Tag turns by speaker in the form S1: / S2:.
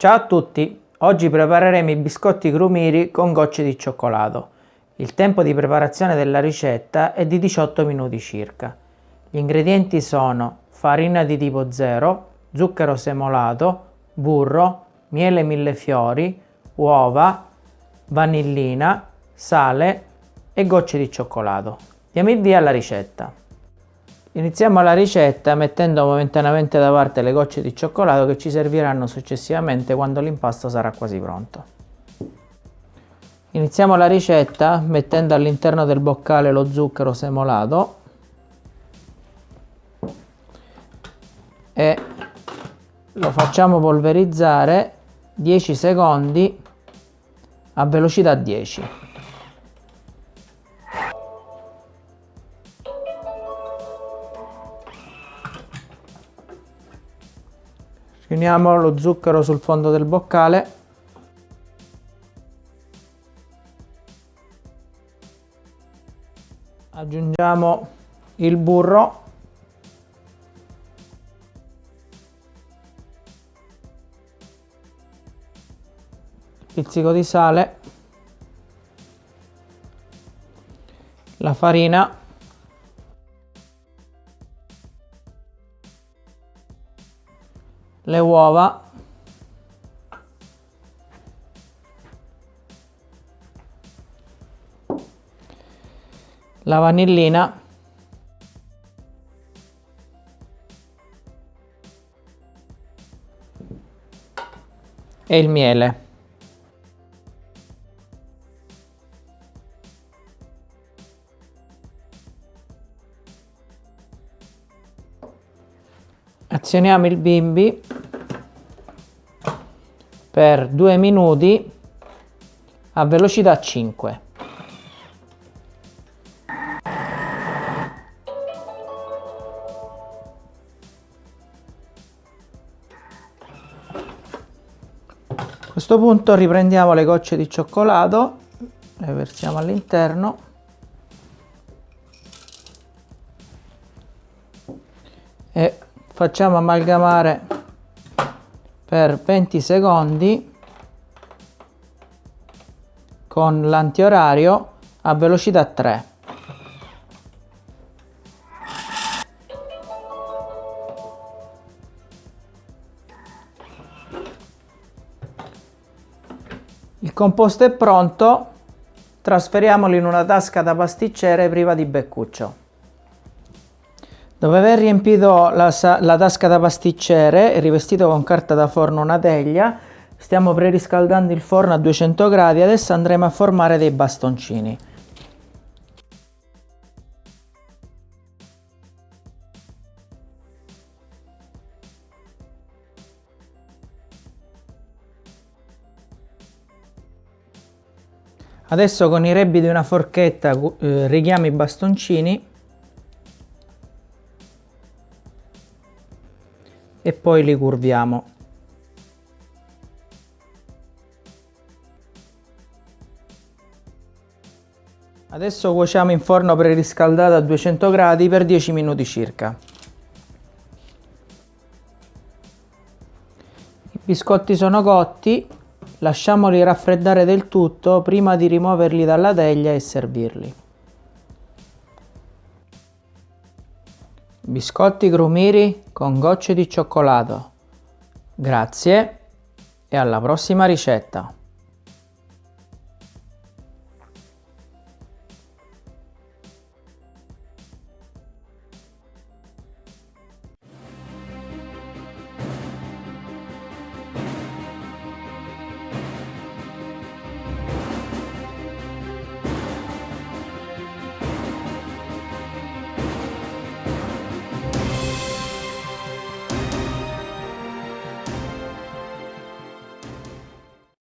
S1: Ciao a tutti! Oggi prepareremo i biscotti grumiri con gocce di cioccolato. Il tempo di preparazione della ricetta è di 18 minuti circa. Gli ingredienti sono farina di tipo 0, zucchero semolato, burro, miele millefiori, uova, vanillina, sale e gocce di cioccolato. Diamo il via alla ricetta. Iniziamo la ricetta mettendo momentaneamente da parte le gocce di cioccolato che ci serviranno successivamente quando l'impasto sarà quasi pronto. Iniziamo la ricetta mettendo all'interno del boccale lo zucchero semolato e lo facciamo polverizzare 10 secondi a velocità 10. Riuniamo lo zucchero sul fondo del boccale. Aggiungiamo il burro. Pizzico di sale. La farina le uova. La vanillina. E il miele. Azioniamo il bimbi per 2 minuti a velocità 5 a questo punto riprendiamo le gocce di cioccolato le versiamo all'interno. E facciamo amalgamare per 20 secondi con l'antiorario a velocità 3. Il composto è pronto, trasferiamolo in una tasca da pasticcere priva di beccuccio. Dopo aver riempito la, la, tasca da pasticcere e rivestito con carta da forno una teglia, stiamo preriscaldando il forno a 200 gradi, adesso andremo a formare dei bastoncini. Adesso con i rebbi di una forchetta eh, righiamo i bastoncini e poi li curviamo. Adesso cuociamo in forno preriscaldato a 200 gradi per 10 minuti circa. I biscotti sono cotti, lasciamoli raffreddare del tutto prima di rimuoverli dalla teglia e servirli. Biscotti grumiri con gocce di cioccolato. Grazie e alla prossima ricetta!